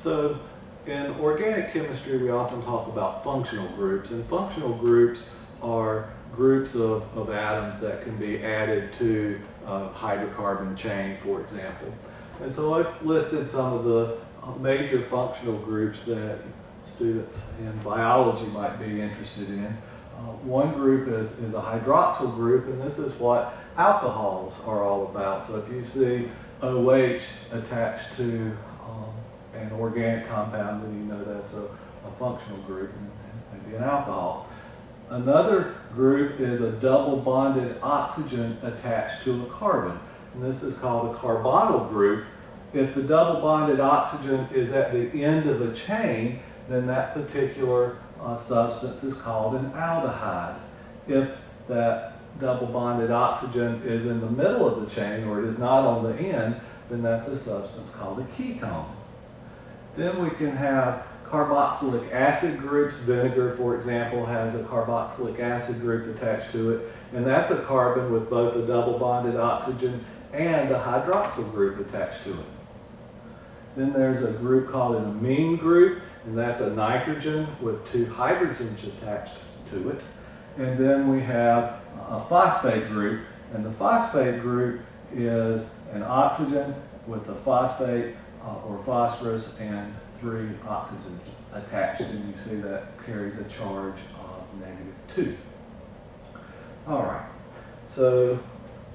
So in organic chemistry, we often talk about functional groups, and functional groups are groups of, of atoms that can be added to a hydrocarbon chain, for example. And so I've listed some of the uh, major functional groups that students in biology might be interested in. Uh, one group is, is a hydroxyl group, and this is what alcohols are all about. So if you see OH attached to um, an organic compound, then you know that's a, a functional group and, maybe an alcohol. Another group is a double bonded oxygen attached to a carbon. And this is called a carbonyl group. If the double bonded oxygen is at the end of a chain, then that particular uh, substance is called an aldehyde. If that double bonded oxygen is in the middle of the chain or it is not on the end, then that's a substance called a ketone. Then we can have carboxylic acid groups. Vinegar, for example, has a carboxylic acid group attached to it. And that's a carbon with both a double bonded oxygen and a hydroxyl group attached to it. Then there's a group called an amine group, and that's a nitrogen with two hydrogens attached to it. And then we have a phosphate group, and the phosphate group is an oxygen with a phosphate uh, or phosphorus and three oxygens attached, and you see that carries a charge of negative 2. All right, so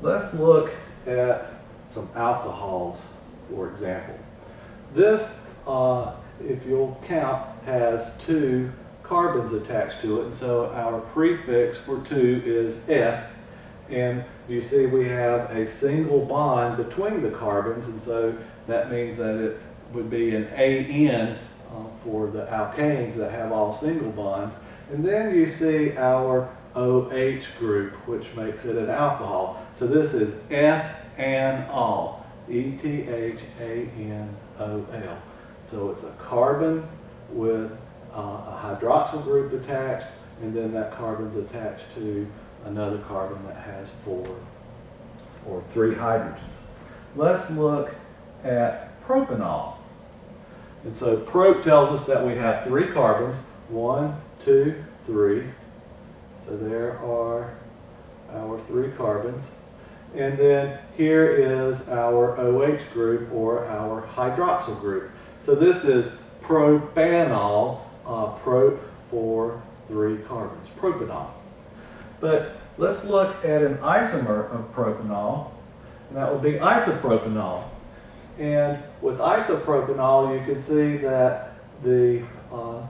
let's look at some alcohols, for example. This, uh, if you'll count, has two carbons attached to it, and so our prefix for 2 is eth, and you see we have a single bond between the carbons, and so that means that it would be an AN uh, for the alkanes that have all single bonds. And then you see our OH group, which makes it an alcohol. So this is Eth-an-ol, E-T-H-A-N-O-L. So it's a carbon with uh, a hydroxyl group attached, and then that carbon's attached to another carbon that has four or three hydrogens. Let's look at propanol. And so prop tells us that we have three carbons, one, two, three. So there are our three carbons. And then here is our OH group or our hydroxyl group. So this is propanol, uh, prop three carbons, propanol. But let's look at an isomer of propanol, and that would be isopropanol. And with isopropanol, you can see that the uh,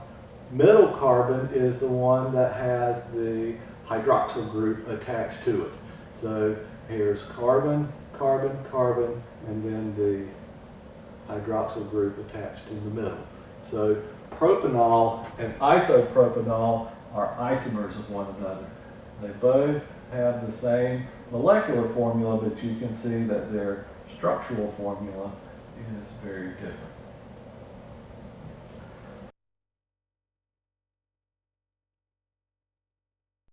middle carbon is the one that has the hydroxyl group attached to it. So here's carbon, carbon, carbon, and then the hydroxyl group attached in the middle. So propanol and isopropanol are isomers of one another. They both have the same molecular formula, but you can see that they're structural formula is very different.